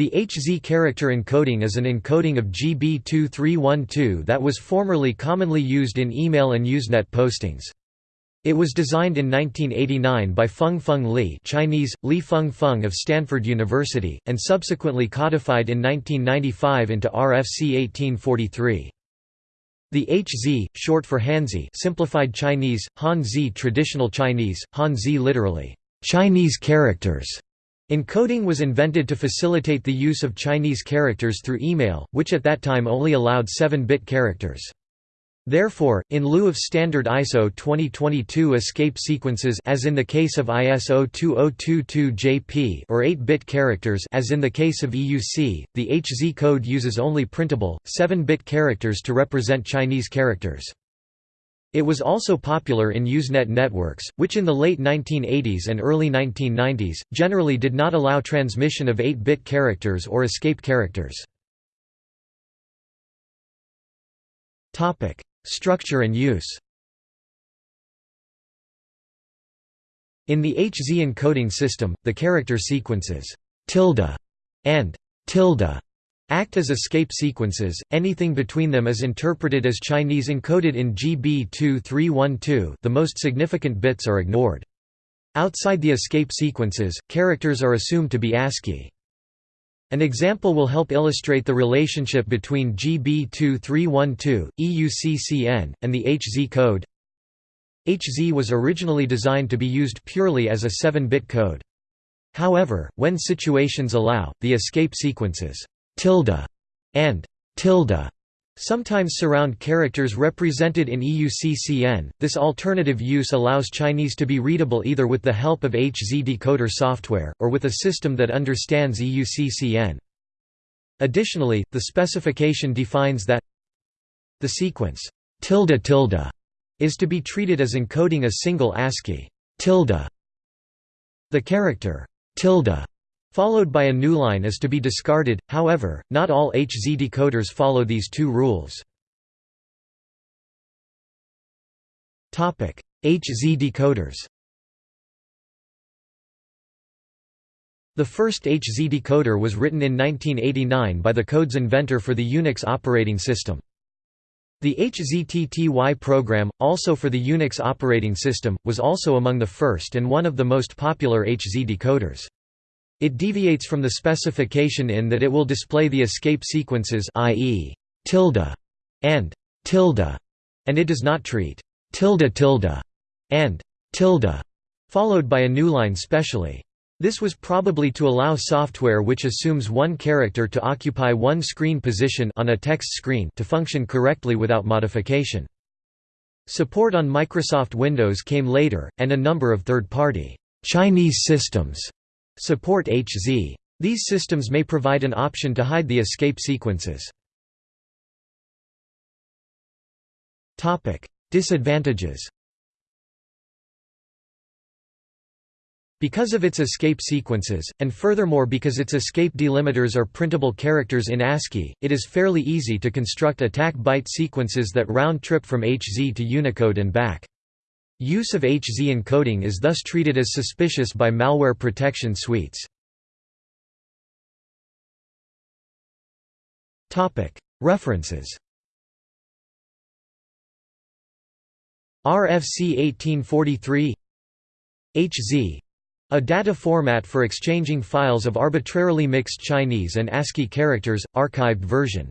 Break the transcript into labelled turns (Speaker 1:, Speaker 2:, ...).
Speaker 1: The HZ character encoding is an encoding of GB2312 that was formerly commonly used in email and Usenet postings. It was designed in 1989 by Fung Fung Lee Chinese, Li Feng Feng of Stanford University, and subsequently codified in 1995 into RFC 1843. The HZ, short for Hanzi simplified Chinese, Han-Zi traditional Chinese, Han-Zi literally, Chinese characters, encoding was invented to facilitate the use of Chinese characters through email, which at that time only allowed 7-bit characters. Therefore, in lieu of standard ISO 2022 escape sequences as in the case of ISO 2022-JP or 8-bit characters as in the case of EUC, the HZ code uses only printable, 7-bit characters to represent Chinese characters. It was also popular in Usenet networks, which in the late 1980s and early 1990s, generally did not allow transmission of 8-bit characters or escape characters. Structure and use In the HZ encoding system, the character sequences tilde and tilde act as escape sequences, anything between them is interpreted as Chinese encoded in GB2312 the most significant bits are ignored. Outside the escape sequences, characters are assumed to be ASCII. An example will help illustrate the relationship between GB2312, EUCCN, and the HZ code. HZ was originally designed to be used purely as a 7-bit code. However, when situations allow, the escape sequences tilde and tilde sometimes surround characters represented in EUCCN. This alternative use allows Chinese to be readable either with the help of HZ decoder software, or with a system that understands EUCCN. Additionally, the specification defines that the sequence tilde tilde is to be treated as encoding a single ASCII tilde. The character tilde followed by a newline is to be discarded, however, not all HZ decoders follow these two rules. HZ decoders The first HZ decoder was written in 1989 by the code's inventor for the Unix operating system. The HZTTY program, also for the Unix operating system, was also among the first and one of the most popular HZ decoders. It deviates from the specification in that it will display the escape sequences i.e. tilde and tilde, and it does not treat tilde tilde and tilde, followed by a newline specially. This was probably to allow software which assumes one character to occupy one screen position on a text screen to function correctly without modification. Support on Microsoft Windows came later, and a number of third-party Chinese systems Support HZ. These systems may provide an option to hide the escape sequences. Disadvantages Because of its escape sequences, and furthermore because its escape delimiters are printable characters in ASCII, it is fairly easy to construct attack byte sequences that round-trip from HZ to Unicode and back. Use of HZ encoding is thus treated as suspicious by malware protection suites. References. RFC 1843 HZ a data format for exchanging files of arbitrarily mixed Chinese and ASCII characters, archived version